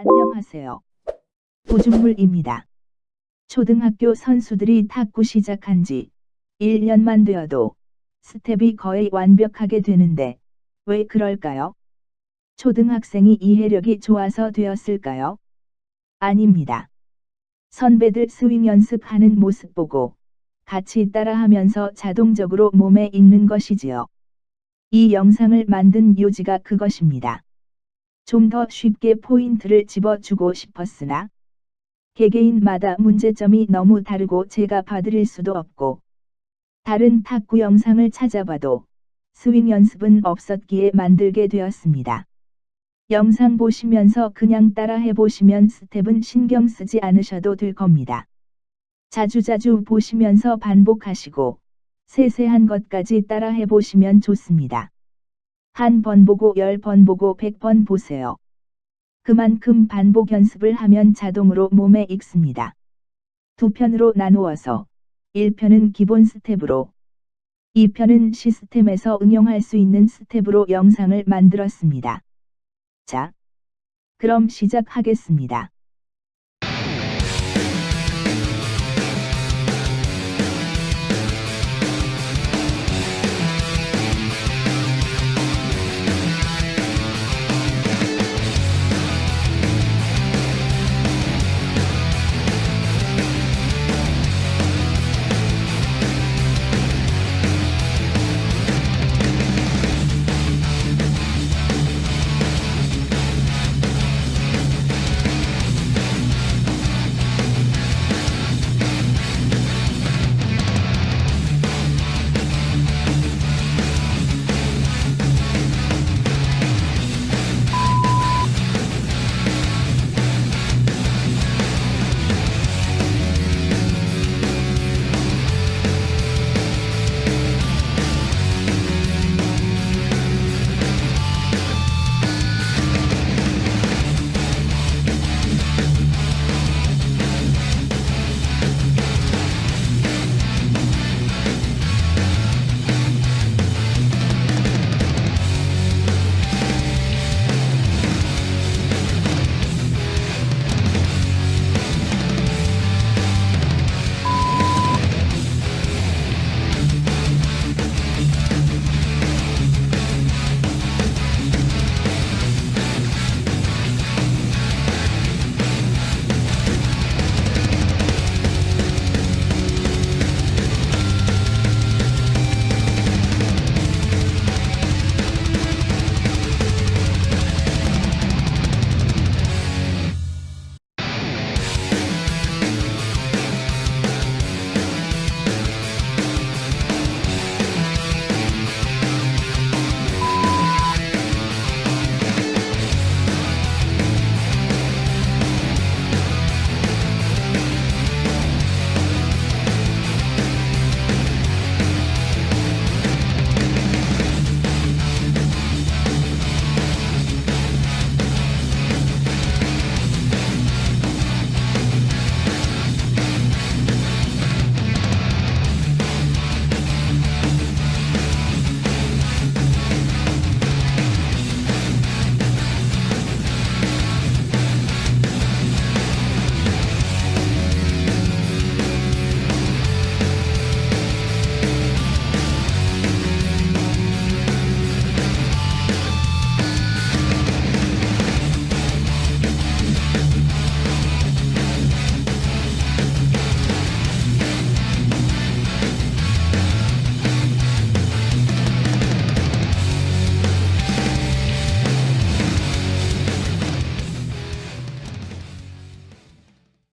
안녕하세요. 보준물입니다. 초등학교 선수들이 탁구 시작한 지 1년만 되어도 스텝이 거의 완벽하게 되는데 왜 그럴까요? 초등학생이 이해력이 좋아서 되었을까요? 아닙니다. 선배들 스윙 연습하는 모습 보고 같이 따라하면서 자동적으로 몸에 익는 것이지요. 이 영상을 만든 요지가 그것입니다. 좀 더 쉽게 포인트를 집어주고 싶었으나 개개인마다 문제점이 너무 다르고 제가 봐드릴 수도 없고 다른 탁구 영상을 찾아봐도 스윙 연습은 없었기에 만들게 되었습니다. 영상 보시면서 그냥 따라 해보시면 스텝은 신경 쓰지 않으셔도 될 겁니다. 자주자주 보시면서 반복하시고 세세한 것까지 따라 해보시면 좋습니다. 한 번 보고 열 번 보고 백 번 보세요. 그만큼 반복 연습을 하면 자동으로 몸에 익습니다. 두 편으로 나누어서 1편은 기본 스텝으로 2편은 시스템에서 응용할 수 있는 스텝으로 영상을 만들었습니다. 자, 그럼 시작하겠습니다.